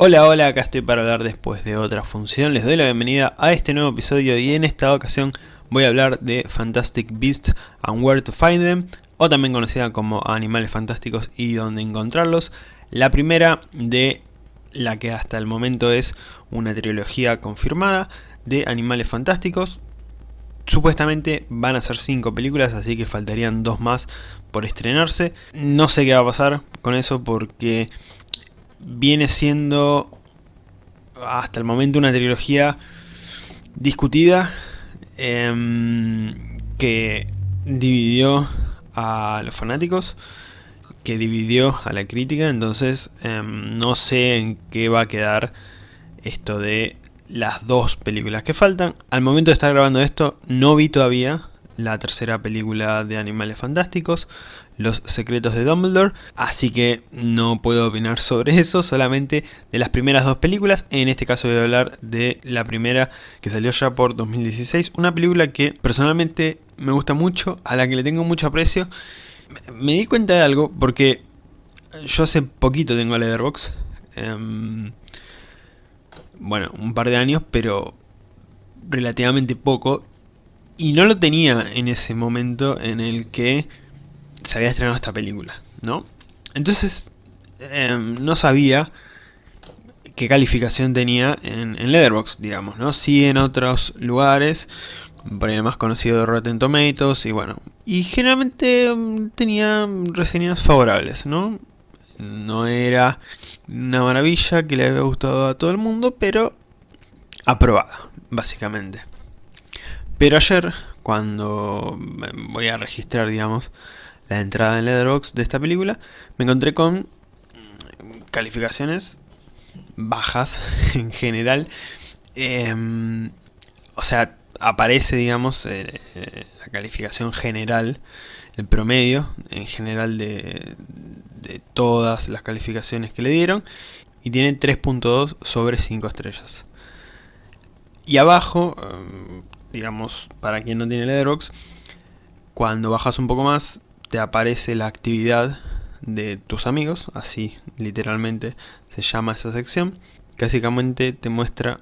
Hola, hola, acá estoy para hablar después de otra función. Les doy la bienvenida a este nuevo episodio y en esta ocasión voy a hablar de Fantastic Beasts and Where to Find Them, o también conocida como Animales Fantásticos y Dónde Encontrarlos. La primera de la que hasta el momento es una trilogía confirmada de Animales Fantásticos. Supuestamente van a ser 5 películas, así que faltarían dos más por estrenarse. No sé qué va a pasar con eso porque viene siendo hasta el momento una trilogía discutida eh, que dividió a los fanáticos, que dividió a la crítica, entonces eh, no sé en qué va a quedar esto de las dos películas que faltan. Al momento de estar grabando esto no vi todavía la tercera película de Animales Fantásticos, Los Secretos de Dumbledore, así que no puedo opinar sobre eso, solamente de las primeras dos películas, en este caso voy a hablar de la primera que salió ya por 2016, una película que personalmente me gusta mucho, a la que le tengo mucho aprecio, me di cuenta de algo, porque yo hace poquito tengo Letterboxd, eh, bueno, un par de años, pero relativamente poco, y no lo tenía en ese momento en el que se había estrenado esta película, ¿no? Entonces, eh, no sabía qué calificación tenía en, en Letterboxd, digamos, ¿no? Sí en otros lugares, por el más conocido de Rotten Tomatoes, y bueno. Y generalmente um, tenía reseñas favorables, ¿no? No era una maravilla que le había gustado a todo el mundo, pero aprobada, básicamente. Pero ayer, cuando voy a registrar, digamos, la entrada en Letterboxd de esta película, me encontré con calificaciones bajas en general. Eh, o sea, aparece, digamos, eh, la calificación general, el promedio en general de, de todas las calificaciones que le dieron, y tiene 3.2 sobre 5 estrellas. Y abajo, em, digamos, para quien no tiene Letterboxd, cuando bajas un poco más, te aparece la actividad de tus amigos, así literalmente se llama esa sección, que básicamente te muestra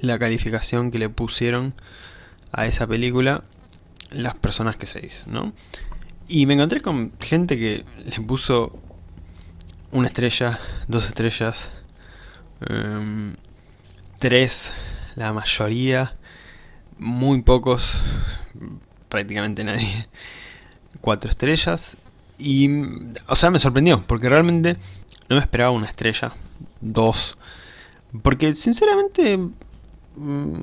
la calificación que le pusieron a esa película las personas que seguís, ¿no? Y me encontré con gente que le puso una estrella, dos estrellas, um, tres, la mayoría, muy pocos, prácticamente nadie, cuatro estrellas. Y, o sea, me sorprendió, porque realmente no me esperaba una estrella, dos. Porque, sinceramente, mm,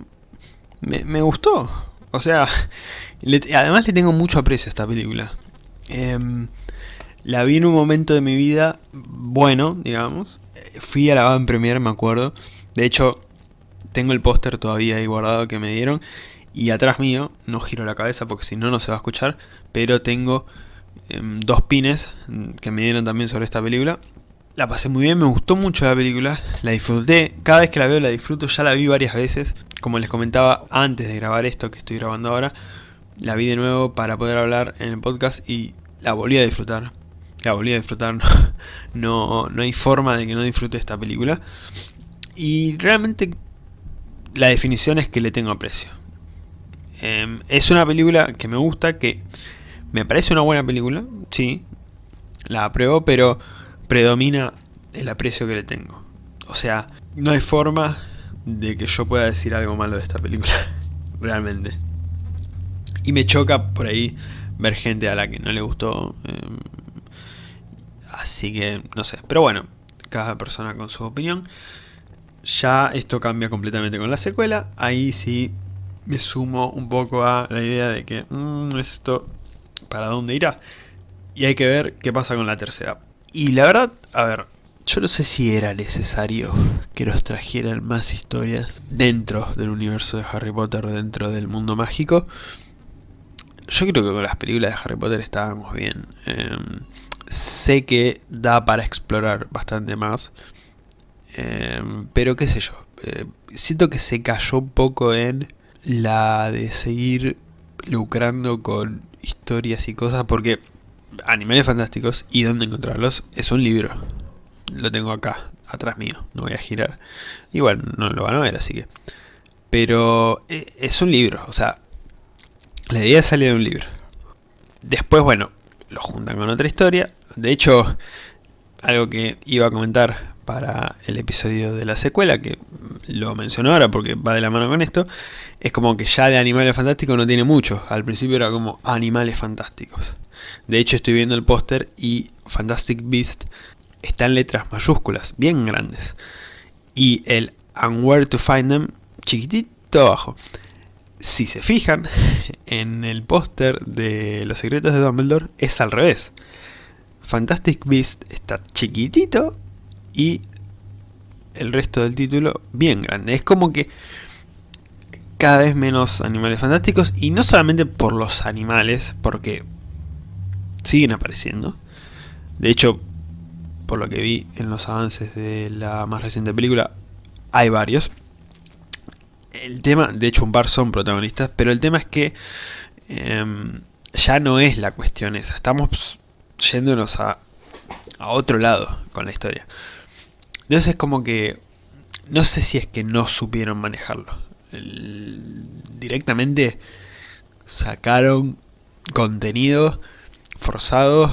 me, gustó. O sea, además le tengo mucho aprecio a esta película. Eh, la vi en un momento de mi vida bueno, digamos. Fui a la Van Premier, me acuerdo. De hecho, tengo el póster todavía ahí guardado que me dieron. Y atrás mío, no giro la cabeza porque si no, no se va a escuchar. Pero tengo eh, dos pines que me dieron también sobre esta película. La pasé muy bien, me gustó mucho la película, la disfruté, cada vez que la veo la disfruto, ya la vi varias veces, como les comentaba antes de grabar esto que estoy grabando ahora, la vi de nuevo para poder hablar en el podcast y la volví a disfrutar, la volví a disfrutar, no, no, no hay forma de que no disfrute esta película, y realmente la definición es que le tengo aprecio. Eh, es una película que me gusta, que me parece una buena película, sí, la apruebo, pero predomina el aprecio que le tengo. O sea, no hay forma de que yo pueda decir algo malo de esta película, realmente. Y me choca por ahí ver gente a la que no le gustó. Eh, así que, no sé. Pero bueno, cada persona con su opinión. Ya esto cambia completamente con la secuela. Ahí sí me sumo un poco a la idea de que mmm, esto para dónde irá. Y hay que ver qué pasa con la tercera. Y la verdad, a ver, yo no sé si era necesario que nos trajeran más historias dentro del universo de Harry Potter, dentro del mundo mágico. Yo creo que con las películas de Harry Potter estábamos bien. Eh, sé que da para explorar bastante más. Eh, pero qué sé yo. Eh, siento que se cayó un poco en la de seguir lucrando con historias y cosas porque Animales Fantásticos y dónde encontrarlos es un libro. Lo tengo acá, atrás mío, no voy a girar. Igual no lo van a ver, así que... Pero eh, es un libro, o sea, la idea sale de un libro. Después, bueno, lo juntan con otra historia. De hecho, algo que iba a comentar para el episodio de la secuela, que lo menciono ahora porque va de la mano con esto, es como que ya de Animales Fantásticos no tiene mucho. Al principio era como Animales Fantásticos. De hecho estoy viendo el póster y Fantastic Beast está en letras mayúsculas, bien grandes. Y el And Where to Find Them chiquitito abajo. Si se fijan, en el póster de Los Secretos de Dumbledore es al revés. Fantastic Beast está chiquitito y el resto del título bien grande. Es como que cada vez menos animales fantásticos y no solamente por los animales, porque siguen apareciendo. De hecho, por lo que vi en los avances de la más reciente película, hay varios. El tema, de hecho un par son protagonistas, pero el tema es que em, ya no es la cuestión esa. Estamos yéndonos a, a otro lado con la historia. Entonces es como que, no sé si es que no supieron manejarlo. directamente sacaron contenido forzado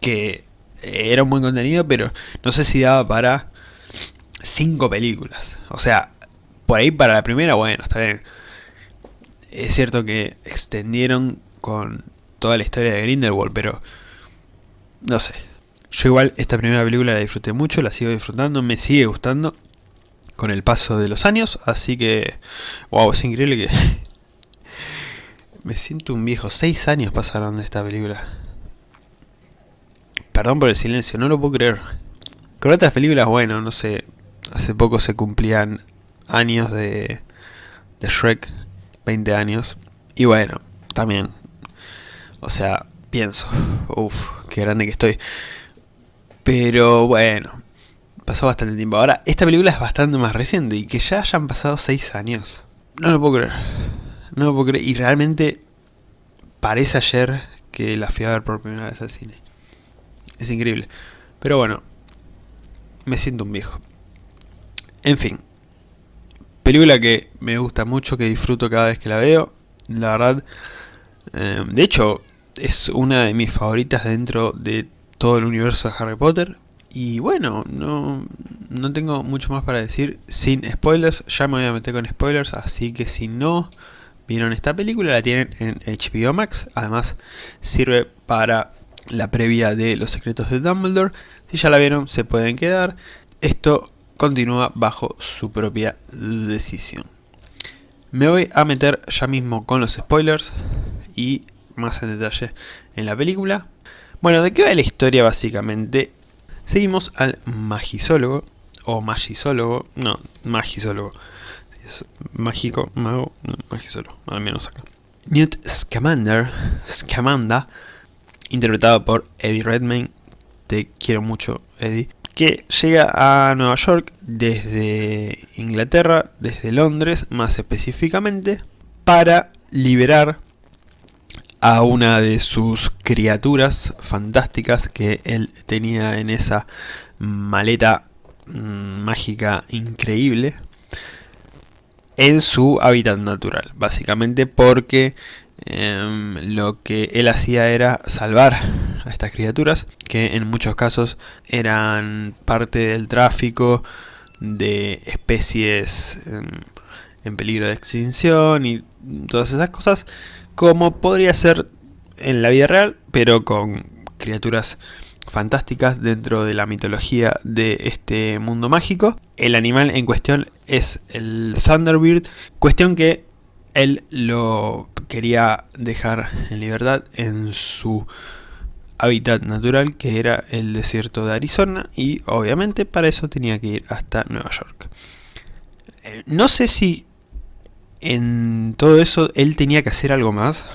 que era un buen contenido, pero no sé si daba para cinco películas. O sea, por ahí para la primera, bueno, está bien. Es cierto que extendieron con toda la historia de Grindelwald, pero no sé. Yo igual esta primera película la disfruté mucho, la sigo disfrutando, me sigue gustando con el paso de los años, así que, wow, es increíble que me siento un viejo. Seis años pasaron de esta película. Perdón por el silencio, no lo puedo creer. Con otras películas, bueno, no sé, hace poco se cumplían años de, de Shrek, 20 años. Y bueno, también, o sea, pienso, uff, qué grande que estoy. Pero bueno, pasó bastante tiempo. Ahora, esta película es bastante más reciente y que ya hayan pasado 6 años. No lo puedo creer. No lo puedo creer. Y realmente parece ayer que la fui a ver por primera vez al cine. Es increíble. Pero bueno, me siento un viejo. En fin. Película que me gusta mucho, que disfruto cada vez que la veo. La verdad. Eh, de hecho, es una de mis favoritas dentro de todo el universo de Harry Potter. Y bueno, no, no tengo mucho más para decir sin spoilers. Ya me voy a meter con spoilers, así que si no vieron esta película, la tienen en HBO Max. Además, sirve para la previa de Los Secretos de Dumbledore. Si ya la vieron, se pueden quedar. Esto continúa bajo su propia decisión. Me voy a meter ya mismo con los spoilers y más en detalle en la película. Bueno, ¿de qué va la historia básicamente? Seguimos al magisólogo, o magisólogo, no, magisólogo. Es mágico, mago, magisólogo, al menos acá. Newt Scamander, Scamanda, interpretado por Eddie Redmayne, te quiero mucho Eddie, que llega a Nueva York desde Inglaterra, desde Londres más específicamente, para liberar a una de sus criaturas fantásticas que él tenía en esa maleta mm, mágica increíble en su hábitat natural, básicamente porque em, lo que él hacía era salvar a estas criaturas, que en muchos casos eran parte del tráfico de especies em, en peligro de extinción y todas esas cosas, como podría ser en la vida real, pero con criaturas fantásticas dentro de la mitología de este mundo mágico. El animal en cuestión es el Thunderbird, cuestión que él lo quería dejar en libertad en su hábitat natural que era el desierto de Arizona y obviamente para eso tenía que ir hasta Nueva York. Eh, no sé si en todo eso él tenía que hacer algo más.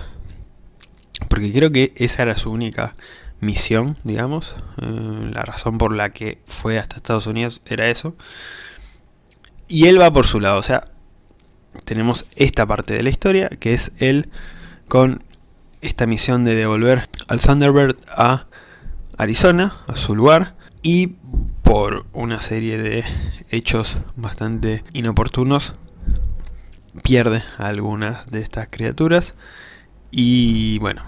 Porque creo que esa era su única misión, digamos. Eh, la razón por la que fue hasta Estados Unidos era eso. Y él va por su lado. O sea, tenemos esta parte de la historia, que es él con esta misión de devolver al Thunderbird a Arizona, a su lugar. Y por una serie de hechos bastante inoportunos, pierde a algunas de estas criaturas y bueno,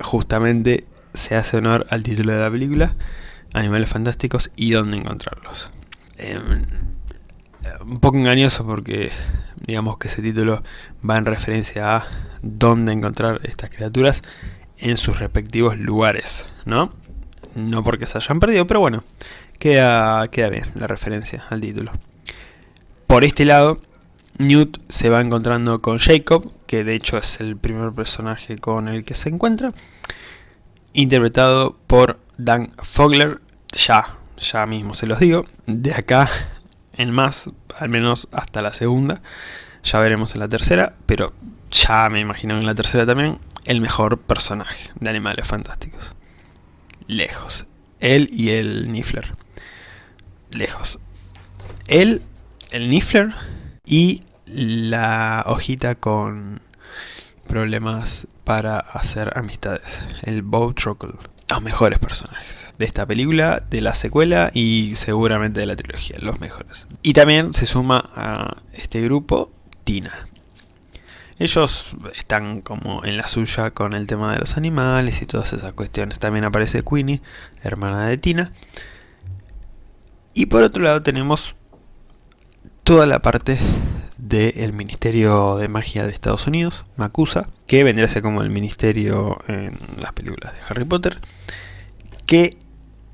justamente se hace honor al título de la película, Animales Fantásticos y dónde encontrarlos. Em, un poco engañoso porque digamos que ese título va en referencia a dónde encontrar estas criaturas en sus respectivos lugares, ¿no? No porque se hayan perdido, pero bueno, queda, queda bien la referencia al título. Por este lado, Newt se va encontrando con Jacob, que de hecho es el primer personaje con el que se encuentra, interpretado por Dan Fogler, ya, ya mismo se los digo, de acá en más, al menos hasta la segunda, ya veremos en la tercera, pero ya me imagino en la tercera también, el mejor personaje de Animales Fantásticos. Lejos. Él y el Niffler. Lejos. Él, el Niffler y la hojita con problemas para hacer amistades. El Bow Truckle. Los mejores personajes de esta película, de la secuela y seguramente de la trilogía. Los mejores. Y también se suma a este grupo Tina. Ellos están como en la suya con el tema de los animales y todas esas cuestiones. También aparece Queenie, hermana de Tina. Y por otro lado tenemos toda la parte del Ministerio de Magia de Estados Unidos, MACUSA, que vendría a ser como el ministerio en las películas de Harry Potter, que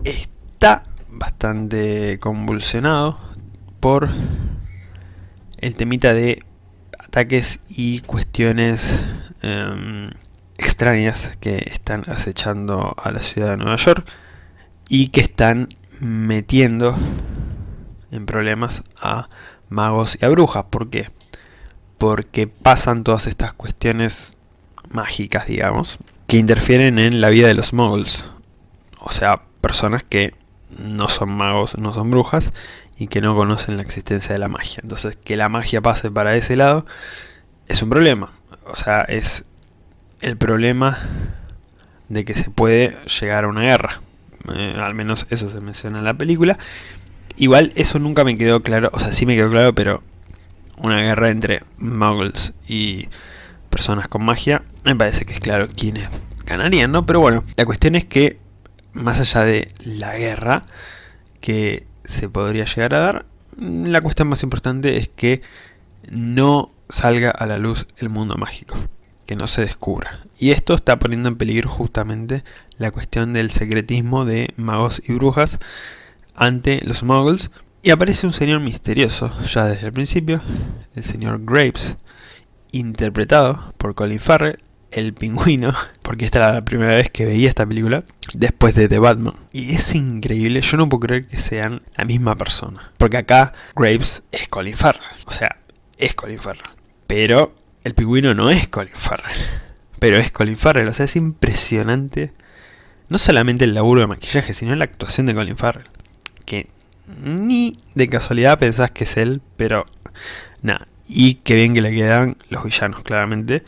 está bastante convulsionado por el temita de ataques y cuestiones em, extrañas que están acechando a la ciudad de Nueva York y que están metiendo en problemas a magos y a brujas. ¿Por qué? Porque pasan todas estas cuestiones mágicas, digamos, que interfieren en la vida de los muggles. O sea, personas que no son magos, no son brujas, y que no conocen la existencia de la magia. Entonces, que la magia pase para ese lado es un problema. O sea, es el problema de que se puede llegar a una guerra. Eh, al menos eso se menciona en la película. Igual eso nunca me quedó claro, o sea, sí me quedó claro, pero una guerra entre muggles y personas con magia, me parece que es claro quiénes ganarían, ¿no? Pero bueno, la cuestión es que, más allá de la guerra, que se podría llegar a dar. La cuestión más importante es que no salga a la luz el mundo mágico, que no se descubra. Y esto está poniendo en peligro justamente la cuestión del secretismo de magos y brujas ante los muggles. Y aparece un señor misterioso, ya desde el principio, el señor Graves, interpretado por Colin Farrell, el pingüino, porque esta era la primera vez que veía esta película, después de The Batman. Y es increíble, yo no puedo creer que sean la misma persona. Porque acá Graves es Colin Farrell, o sea, es Colin Farrell. Pero el pingüino no es Colin Farrell, pero es Colin Farrell, o sea, es impresionante. No solamente el laburo de maquillaje, sino la actuación de Colin Farrell. Que ni de casualidad pensás que es él, pero nada. Y qué bien que le quedan los villanos, claramente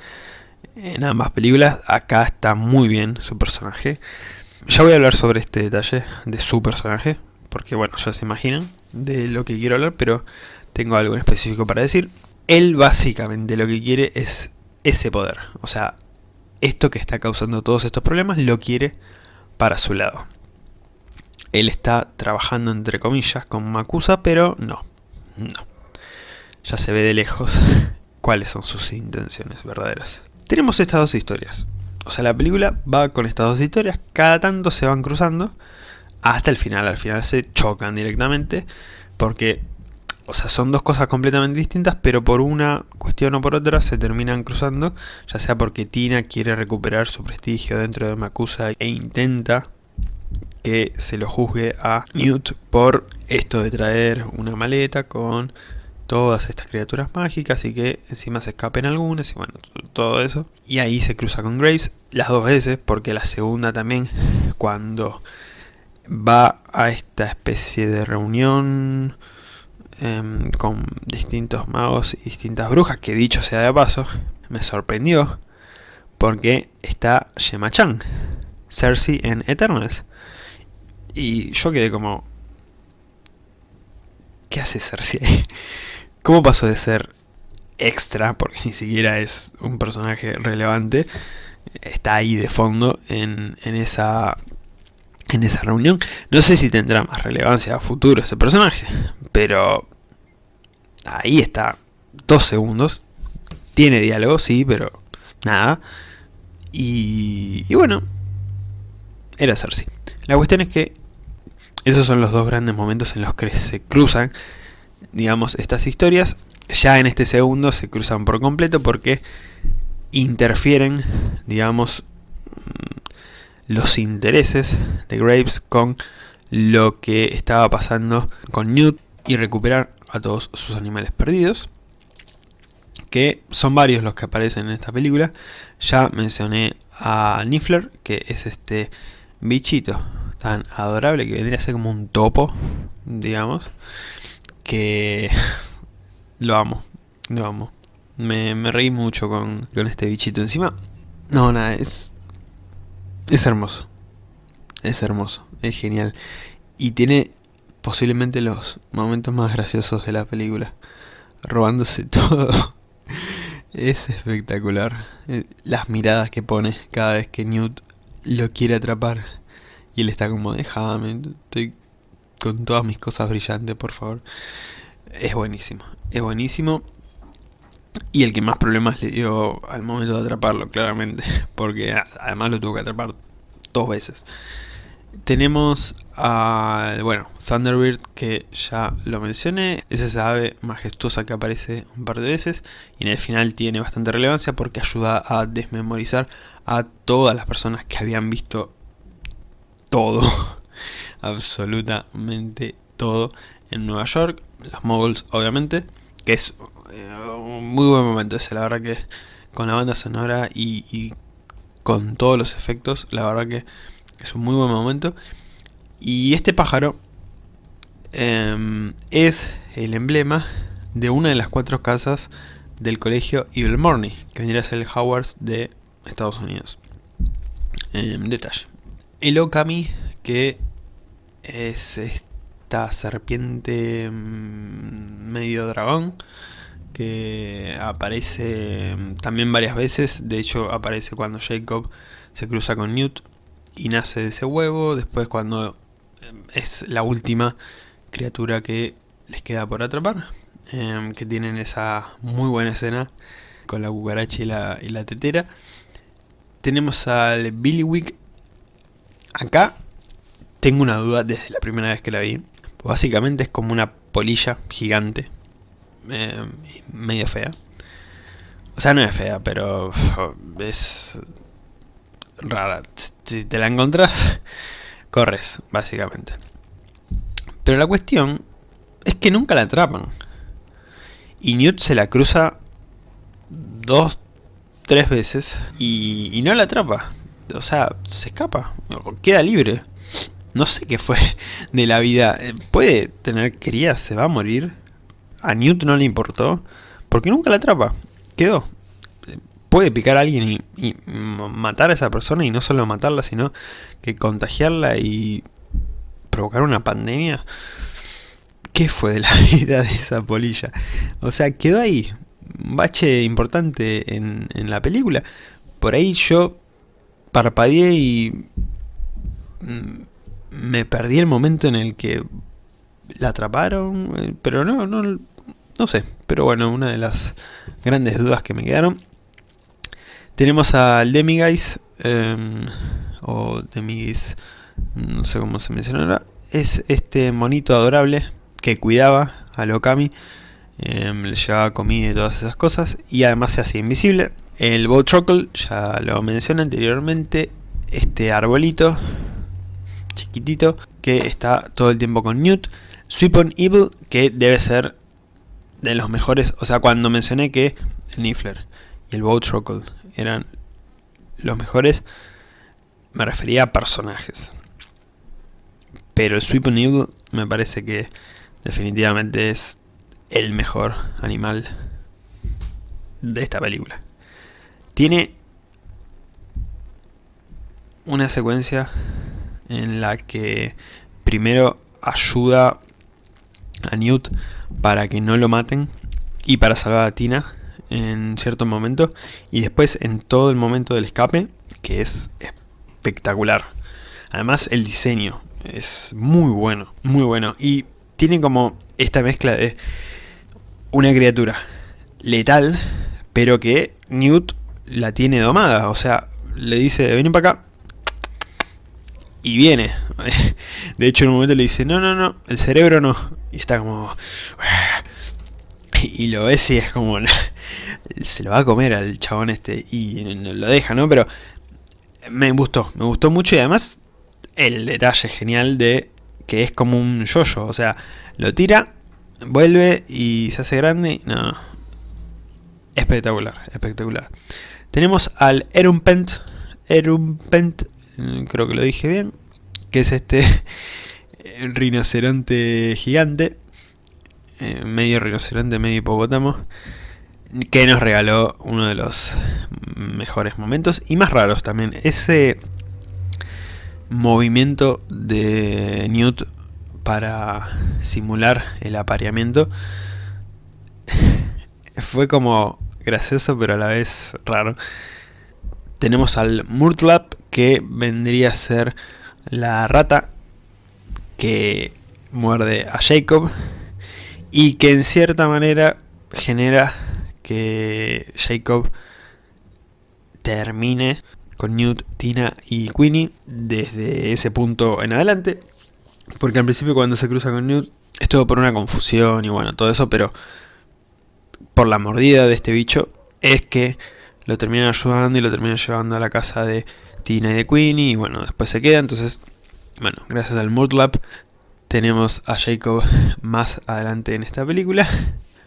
en ambas películas. Acá está muy bien su personaje. Ya voy a hablar sobre este detalle de su personaje, porque bueno, ya se imaginan de lo que quiero hablar, pero tengo algo en específico para decir. Él básicamente lo que quiere es ese poder, o sea, esto que está causando todos estos problemas lo quiere para su lado. Él está trabajando entre comillas con Makusa, pero no, no. Ya se ve de lejos cuáles son sus intenciones verdaderas. Tenemos estas dos historias. O sea, la película va con estas dos historias, cada tanto se van cruzando hasta el final. Al final se chocan directamente porque, o sea, son dos cosas completamente distintas, pero por una cuestión o por otra se terminan cruzando, ya sea porque Tina quiere recuperar su prestigio dentro de Makusa e intenta que se lo juzgue a Newt por esto de traer una maleta con todas estas criaturas mágicas y que encima se escapen algunas y bueno, todo eso. Y ahí se cruza con Graves las dos veces porque la segunda también cuando va a esta especie de reunión em, con distintos magos y distintas brujas que dicho sea de paso me sorprendió porque está Shema-chan, Cersei en Eternals. Y yo quedé como, ¿qué hace Cersei ahí? ¿Cómo pasó de ser extra, porque ni siquiera es un personaje relevante, está ahí de fondo en, en esa en esa reunión. No sé si tendrá más relevancia a futuro ese personaje, pero ahí está, dos segundos. Tiene diálogo, sí, pero nada. Y, y bueno, era Cersei. La cuestión es que esos son los dos grandes momentos en los que se cruzan, digamos, estas historias. Ya en este segundo se cruzan por completo porque interfieren, digamos, los intereses de Graves con lo que estaba pasando con Newt y recuperar a todos sus animales perdidos que son varios los que aparecen en esta película ya mencioné a Niffler que es este bichito tan adorable que vendría a ser como un topo digamos que lo amo lo amo me, me reí mucho con, con este bichito encima no nada es es hermoso. Es hermoso. Es genial. Y tiene posiblemente los momentos más graciosos de la película. Robándose todo. Es espectacular. Eh, las miradas que pone cada vez que Newt lo quiere atrapar. Y él está como, déjame, estoy con todas mis cosas brillantes, por favor. Es buenísimo. Es buenísimo. Y el que más problemas le dio al momento de atraparlo, claramente. Porque además lo tuvo que atrapar dos veces. Tenemos a, bueno, Thunderbird, que ya lo mencioné. Es esa ave majestuosa que aparece un par de veces. Y en el final tiene bastante relevancia porque ayuda a desmemorizar a todas las personas que habían visto todo. absolutamente todo en Nueva York. Los moguls, obviamente. Que es un muy buen momento ese, la verdad que con la banda sonora y, con todos los efectos, la verdad que es un muy buen momento. Y este pájaro em, es el emblema de una de las cuatro casas del colegio Evil Morning, que vendría a ser el Howards de Estados Unidos. Em, detalle. El Okami, que es esta serpiente mm, medio dragón, que aparece también varias veces, de hecho aparece cuando Jacob se cruza con Newt y nace de ese huevo, después cuando em, es la última criatura que les queda por atrapar, em, que tienen esa muy buena escena con la cucaracha y la, y la tetera. Tenemos al Billy Wick acá, tengo una duda desde la primera vez que la vi, básicamente es como una polilla gigante, eh, medio fea. O sea, no es fea, pero es rara. Si te la encontrás, corres, básicamente. Pero la cuestión es que nunca la atrapan. Y Newt se la cruza dos, tres veces y, y no la atrapa. O sea, se escapa, queda libre. No sé qué fue de la vida. Puede tener crías, se va a morir a Newt no le importó, porque nunca la atrapa, quedó. Puede picar a alguien y, matar a esa persona y no solo matarla, sino que contagiarla y provocar una pandemia. ¿Qué fue de la vida de esa polilla? O sea, quedó ahí, un bache importante en, en la película. Por ahí yo parpadeé y mm, me perdí el momento en el que la atraparon, eh, pero no, no, no sé, pero bueno, una de las grandes dudas que me quedaron. Tenemos al Demiguise, em, o Demiguise, no sé cómo se mencionará. Es este monito adorable que cuidaba a Lokami, em, le llevaba comida y todas esas cosas, y además se hacía invisible. El Bowtruckle, ya lo mencioné anteriormente, este arbolito chiquitito que está todo el tiempo con Newt. Sweep on Evil, que debe ser de los mejores, o sea, cuando mencioné que el Niffler y el Bowtruckle eran los mejores, me refería a personajes. Pero el Sweep on Evil me parece que definitivamente es el mejor animal de esta película. Tiene una secuencia en la que primero ayuda a Newt para que no lo maten y para salvar a Tina en cierto momento y después en todo el momento del escape que es espectacular. Además el diseño es muy bueno muy bueno y tiene como esta mezcla de una criatura letal pero que Newt la tiene domada o sea le dice ven para acá y viene. De hecho en un momento le dice, no, no, no, el cerebro no. Y está como... Y lo ves y es como... Se lo va a comer al chabón este y lo deja, ¿no? Pero me gustó, me gustó mucho y además el detalle genial de que es como un yoyo, o sea, lo tira, vuelve y se hace grande, no, espectacular, espectacular. Tenemos al Erumpent, Erumpent Mm, creo que lo dije bien, que es este rinoceronte gigante, eh, medio rinoceronte, medio hipopótamo, que nos regaló uno de los mejores momentos y más raros también. Ese movimiento de Newt para simular el apareamiento fue como gracioso pero a la vez raro. Tenemos al Murtlap que vendría a ser la rata que muerde a Jacob y que en cierta manera genera que Jacob termine con Newt, Tina y Queenie desde ese punto en adelante porque al principio cuando se cruza con Newt es todo por una confusión y bueno, todo eso, pero por la mordida de este bicho es que lo terminan ayudando y lo terminan llevando a la casa de Tina y de Queenie, y bueno, después se queda, entonces, bueno, gracias al Murtlap tenemos a Jacob más adelante en esta película.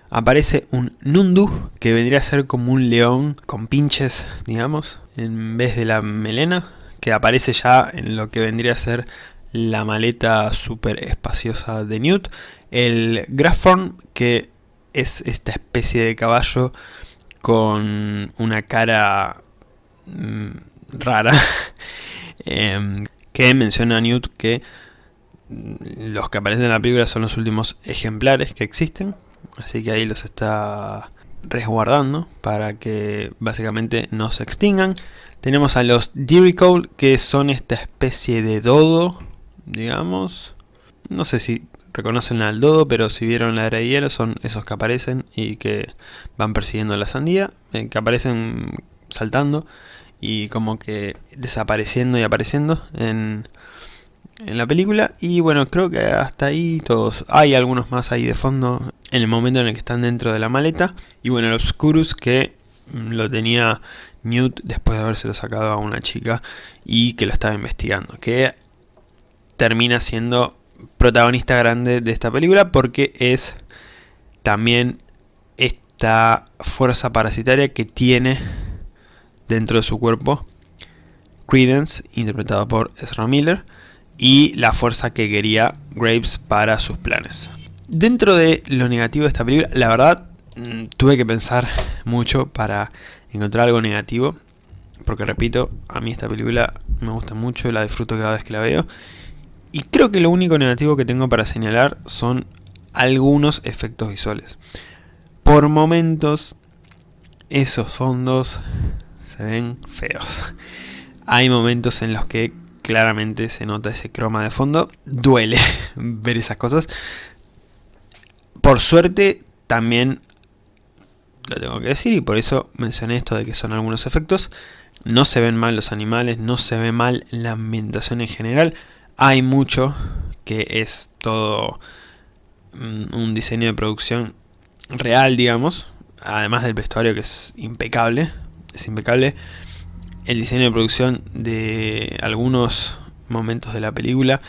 Aparece un Nundu, que vendría a ser como un león con pinches, digamos, en vez de la melena, que aparece ya en lo que vendría a ser la maleta súper espaciosa de Newt. El Graphorn, que es esta especie de caballo con una cara mm, rara, em, que menciona Newt que los que aparecen en la película son los últimos ejemplares que existen, así que ahí los está resguardando para que básicamente no se extingan. Tenemos a los Cole que son esta especie de dodo, digamos. No sé si reconocen al dodo, pero si vieron la era de hielo son esos que aparecen y que van persiguiendo la sandía, eh, que aparecen saltando y como que desapareciendo y apareciendo en, en la película. Y bueno creo que hasta ahí todos. Hay algunos más ahí de fondo en el momento en el que están dentro de la maleta. Y bueno el Obscurus que mm, lo tenía Newt después de habérselo sacado a una chica y que lo estaba investigando que termina siendo protagonista grande de esta película porque es también esta fuerza parasitaria que tiene dentro de su cuerpo Credence, interpretado por Ezra Miller, y la fuerza que quería Graves para sus planes. Dentro de lo negativo de esta película, la verdad, mm, tuve que pensar mucho para encontrar algo negativo, porque repito, a mí esta película me gusta mucho, la disfruto cada vez que la veo, y creo que lo único negativo que tengo para señalar son algunos efectos visuales. Por momentos, esos fondos se ven feos. Hay momentos en los que claramente se nota ese croma de fondo. Duele ver esas cosas. Por suerte también lo tengo que decir y por eso mencioné esto de que son algunos efectos. No se ven mal los animales, no se ve mal la ambientación en general. Hay mucho que es todo mm, un diseño de producción real, digamos. Además del vestuario que es impecable es impecable. El diseño de producción de algunos momentos de la película,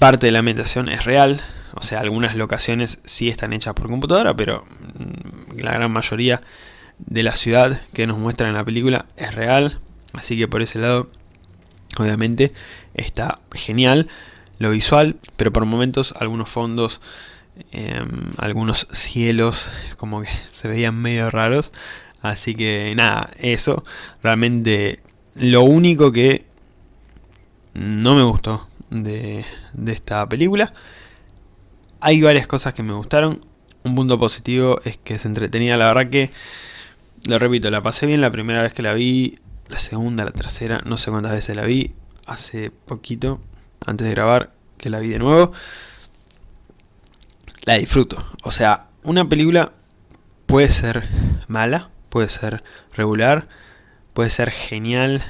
parte de la ambientación es real, o sea, algunas locaciones sí están hechas por computadora, pero mm, la gran mayoría de la ciudad que nos muestran en la película es real, así que por ese lado, obviamente, está genial lo visual, pero por momentos algunos fondos, em, algunos cielos, como que se veían medio raros, Así que nada, eso. Realmente lo único que no me gustó de, esta película. hay varias cosas que me gustaron. Un punto positivo es que se entretenía, la verdad que, lo repito, la pasé bien la primera vez que la vi, la segunda, la tercera, no sé cuántas veces la vi, hace poquito, antes de grabar, que la vi de nuevo. La disfruto, o sea, una película puede ser mala, puede ser regular, puede ser genial,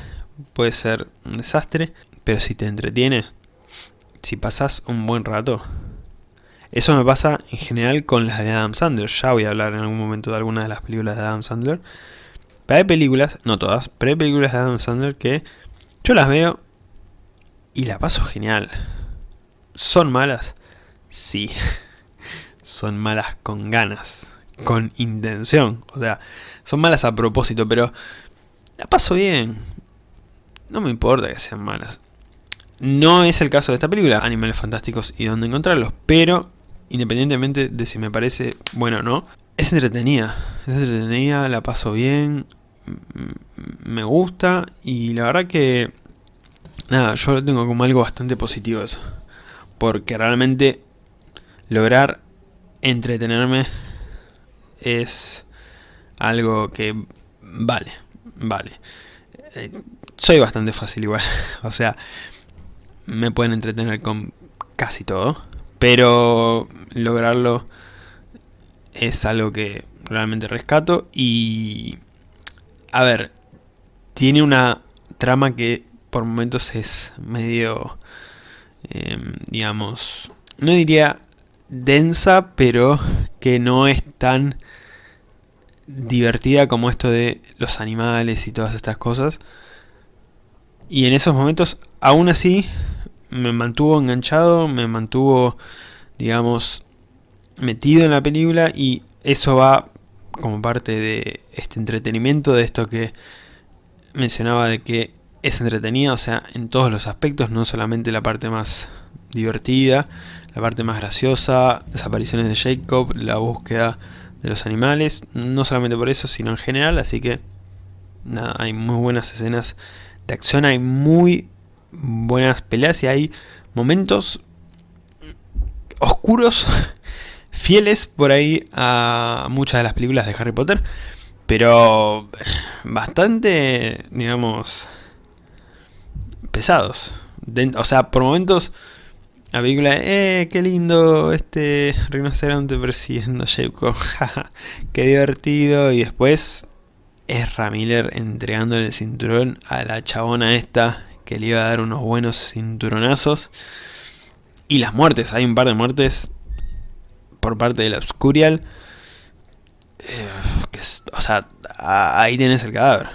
puede ser un desastre, pero si te entretiene, si pasas un buen rato, eso me pasa en general con las de Adam Sandler, ya voy a hablar en algún momento de algunas de las películas de Adam Sandler, pero hay películas, no todas, pero hay películas de Adam Sandler que yo las veo y la paso genial. ¿Son malas? Sí. Son malas con ganas, con intención, o sea, son malas a propósito, pero la paso bien. No me importa que sean malas. No es el caso de esta película, Animales Fantásticos y dónde encontrarlos, pero independientemente de si me parece bueno o no, es entretenida, es entretenida, la paso bien, me gusta y la verdad que, nada, yo lo tengo como algo bastante positivo eso, porque realmente lograr entretenerme es algo que vale, vale. Eh, soy bastante fácil igual, o sea, me pueden entretener con casi todo, pero lograrlo es algo que realmente rescato y a ver, tiene una trama que por momentos es medio, em, digamos, no diría densa, pero que no es tan divertida como esto de los animales y todas estas cosas. Y en esos momentos, aún así, me mantuvo enganchado, me mantuvo, digamos, metido en la película y eso va como parte de este entretenimiento, de esto que mencionaba de que es entretenida, o sea, en todos los aspectos, no solamente la parte más divertida, la parte más graciosa, las apariciones de Jacob, la búsqueda de los animales, no solamente por eso, sino en general, así que nada, hay muy buenas escenas de acción, hay muy buenas peleas y hay momentos oscuros, fieles por ahí a muchas de las películas de Harry Potter, pero bastante, digamos, pesados. o sea, por momentos la película, eh, qué lindo este rinoceronte persiguiendo a jaja, qué divertido. Y después es Ramiller entregándole el cinturón a la chabona esta que le iba a dar unos buenos cinturonazos. Y las muertes, hay un par de muertes por parte del Obscurial. Eh, o sea, ahí tienes el cadáver.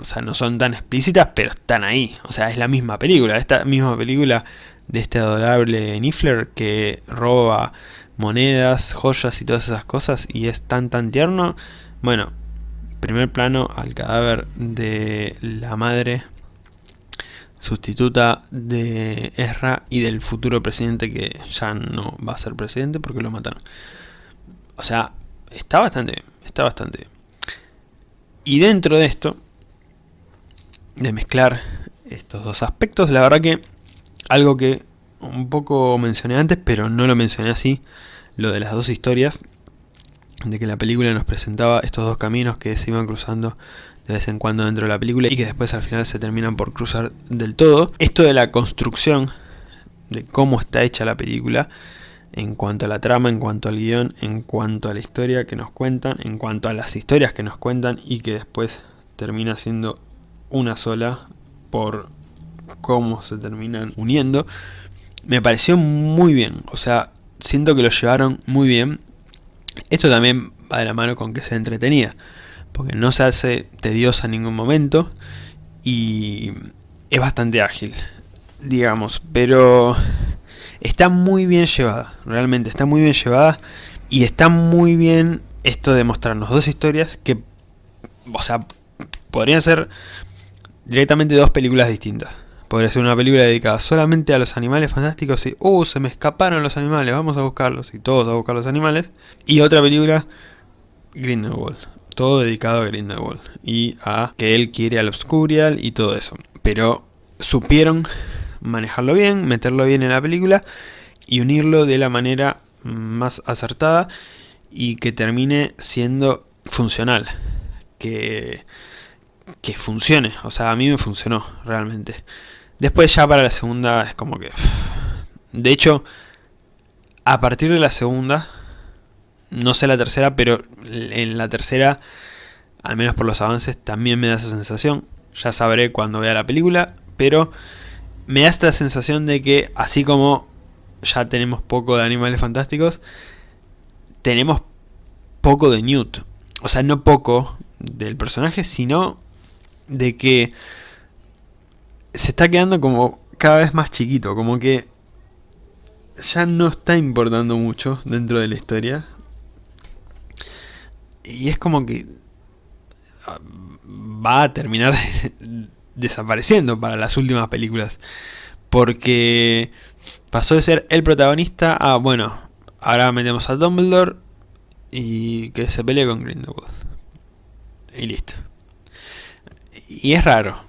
O sea, no son tan explícitas, pero están ahí. O sea, es la misma película. Esta misma película de este adorable Niffler que roba monedas, joyas y todas esas cosas y es tan tan tierno. Bueno, primer plano al cadáver de la madre sustituta de Ezra y del futuro presidente que ya no va a ser presidente porque lo mataron. O sea, está bastante está bastante Y dentro de esto, de mezclar estos dos aspectos, la verdad que algo que un poco mencioné antes, pero no lo mencioné así, lo de las dos historias, de que la película nos presentaba estos dos caminos que se iban cruzando de vez en cuando dentro de la película y que después al final se terminan por cruzar del todo. Esto de la construcción, de cómo está hecha la película, en cuanto a la trama, en cuanto al guion, en cuanto a la historia que nos cuentan, en cuanto a las historias que nos cuentan y que después termina siendo una sola por cómo se terminan uniendo, me pareció muy bien, o sea, siento que lo llevaron muy bien. Esto también va de la mano con que se entretenía, porque no se hace tediosa en ningún momento y es bastante ágil, digamos, pero está muy bien llevada, realmente está muy bien llevada y está muy bien esto de mostrarnos dos historias que, o sea, podrían ser directamente dos películas distintas. Podría ser una película dedicada solamente a los animales fantásticos y ¡Uh! Se me escaparon los animales, vamos a buscarlos y todos a buscar los animales. Y otra película, Grindelwald. Todo dedicado a Grindelwald y a que él quiere al Obscurial y todo eso. Pero supieron manejarlo bien, meterlo bien en la película y unirlo de la manera más acertada y que termine siendo funcional, que, que funcione, o sea, a mí me funcionó realmente. Después ya para la segunda es como que... De hecho, a partir de la segunda, no sé la tercera, pero en la tercera, al menos por los avances, también me da esa sensación. Ya sabré cuando vea la película, pero me da esta sensación de que así como ya tenemos poco de animales fantásticos, tenemos poco de Newt. O sea, no poco del personaje, sino de que se está quedando como cada vez más chiquito, como que ya no está importando mucho dentro de la historia. Y es como que ah, va a terminar desapareciendo para las últimas películas. Porque pasó de ser el protagonista a, bueno, ahora metemos a Dumbledore y que se pelee con Grindelwald. Y listo. Y es raro.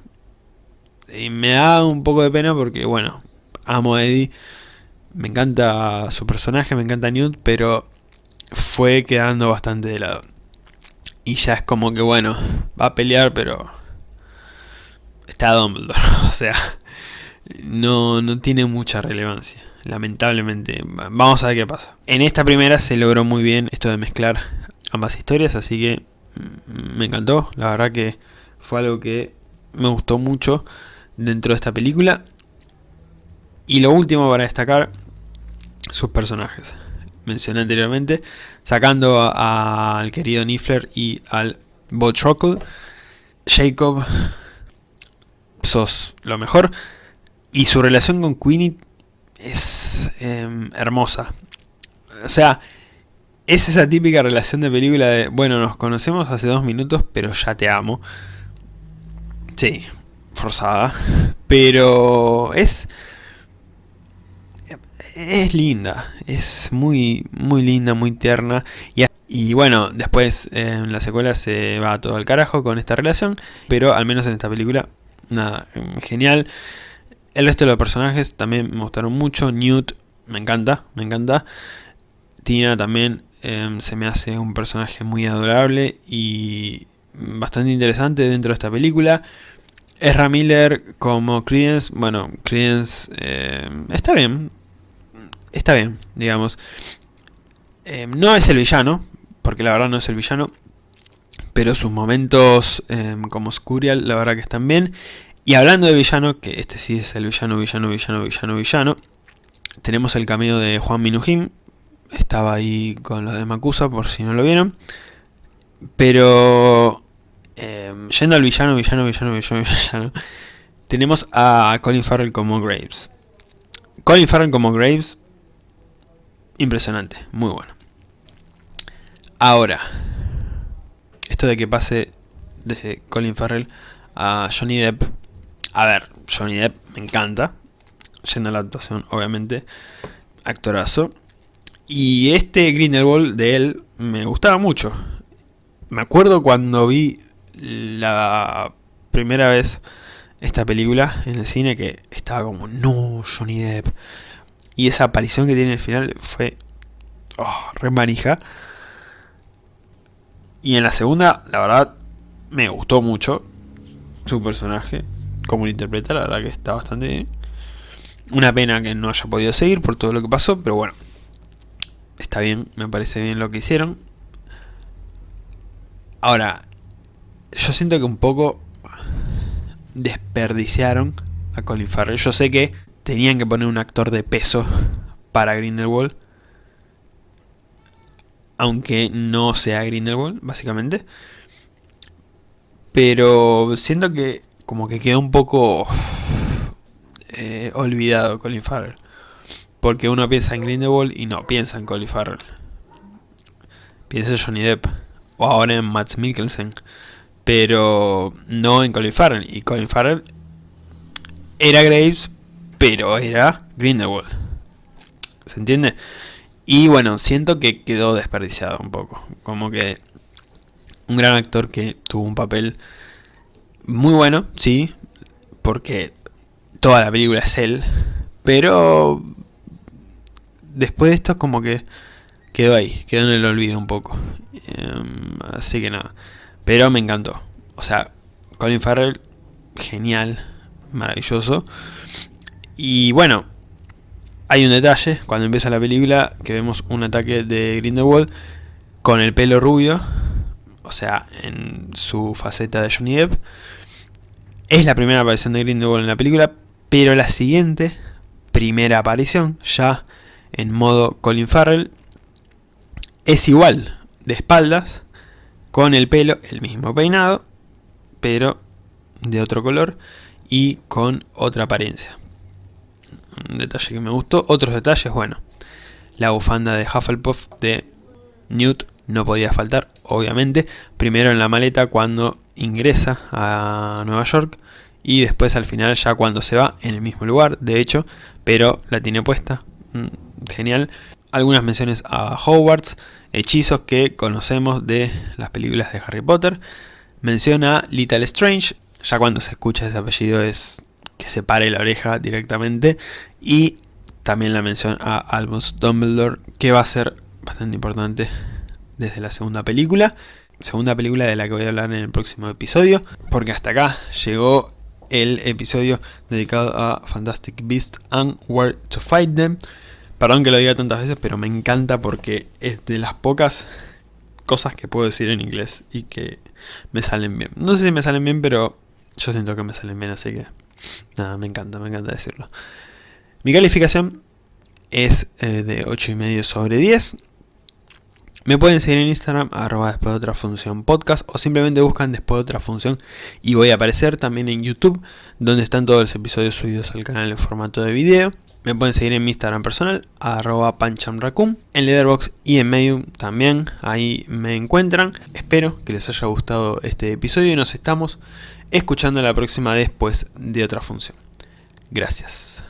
Y me da un poco de pena porque, bueno, amo a Eddie. Me encanta su personaje, me encanta Newt, pero fue quedando bastante de lado. Y ya es como que, bueno, va a pelear, pero está Dumbledore. O sea, no, no tiene mucha relevancia. Lamentablemente. Vamos a ver qué pasa. En esta primera se logró muy bien esto de mezclar ambas historias, así que me encantó. La verdad que fue algo que me gustó mucho dentro de esta película. Y lo último para destacar, sus personajes. Mencioné anteriormente, sacando al querido Niffler y al Botrockle. Jacob, sos lo mejor. Y su relación con Queenie es em, hermosa. O sea, es esa típica relación de película de, bueno, nos conocemos hace dos minutos, pero ya te amo. Sí, forzada. Pero es... Es linda, es muy, muy linda, muy tierna. Y, y bueno, después en la secuela se va todo al carajo con esta relación. Pero al menos en esta película, nada, genial. El resto de los personajes también me gustaron mucho. Newt me encanta, me encanta. Tina también em, se me hace un personaje muy adorable y bastante interesante dentro de esta película. Ezra Miller como Credence, bueno, Credence em, está bien, está bien, digamos. Em, no es el villano, porque la verdad no es el villano, pero sus momentos como Scurial la verdad que están bien. Y hablando de villano, que este sí es el villano, villano, villano, villano, villano, tenemos el cameo de Juan Minujín, estaba ahí con los de Makusa por si no lo vieron, pero em, yendo al villano, villano, villano, villano, villano, tenemos a Colin Farrell como Graves. Colin Farrell como Graves, impresionante, muy bueno. Ahora, esto de que pase de Colin Farrell a Johnny Depp a ver, Johnny Depp me encanta, yendo a la actuación, obviamente, actorazo. Y este Grindelwald de él me gustaba mucho. Me acuerdo cuando vi la primera vez esta película en el cine que estaba como, no, Johnny Depp. Y esa aparición que tiene al final fue oh, re manija. Y en la segunda, la verdad, me gustó mucho su personaje como lo interpreta, la verdad que está bastante bien. Una pena que no haya podido seguir por todo lo que pasó, pero bueno. Está bien, me parece bien lo que hicieron. Ahora, yo siento que un poco desperdiciaron a Colin Farrell. Yo sé que tenían que poner un actor de peso para Grindelwald. Aunque no sea Grindelwald, básicamente. Pero siento que como que quedó un poco eh, olvidado Colin Farrell. Porque uno piensa en Grindelwald y no piensa en Colin Farrell. Piensa en Johnny Depp. O ahora en Matt Mikkelsen. Pero no en Colin Farrell. Y Colin Farrell era Graves, pero era Grindelwald. ¿Se entiende? Y bueno, siento que quedó desperdiciado un poco. Como que un gran actor que tuvo un papel muy bueno, sí, porque toda la película es él, pero después de esto como que quedó ahí, quedó en el olvido un poco. Em, así que nada, pero me encantó. O sea, Colin Farrell, genial, maravilloso. Y bueno, hay un detalle, cuando empieza la película, que vemos un ataque de Grindelwald con el pelo rubio, o sea, en su faceta de Johnny Depp. Es la primera aparición de Grindelwald en la película, pero la siguiente, primera aparición, ya en modo Colin Farrell, es igual, de espaldas, con el pelo, el mismo peinado, pero de otro color y con otra apariencia. Un detalle que me gustó. Otros detalles, bueno, la bufanda de Hufflepuff de Newt no podía faltar, obviamente. Primero en la maleta cuando ingresa a Nueva York y después al final ya cuando se va en el mismo lugar, de hecho, pero la tiene puesta. Mm, genial. Algunas menciones a Hogwarts, hechizos que conocemos de las películas de Harry Potter. Menciona Little Strange, ya cuando se escucha ese apellido es que se pare la oreja directamente. Y también la mención a Albus Dumbledore, que va a ser bastante importante desde la segunda película. Segunda película de la que voy a hablar en el próximo episodio, porque hasta acá llegó el episodio dedicado a Fantastic Beasts and Where to Fight Them. Perdón que lo diga tantas veces, pero me encanta porque es de las pocas cosas que puedo decir en inglés y que me salen bien. No sé si me salen bien, pero yo siento que me salen bien, así que nada, me encanta, me encanta decirlo. Mi calificación es eh, de 8,5 sobre 10. Me pueden seguir en Instagram, arroba después de otra función podcast, o simplemente buscan después de otra función y voy a aparecer también en YouTube, donde están todos los episodios subidos al canal en formato de video. Me pueden seguir en mi Instagram personal, arroba panchamracum, en Letterboxd y en Medium también, ahí me encuentran. Espero que les haya gustado este episodio y nos estamos escuchando la próxima después de otra función. Gracias.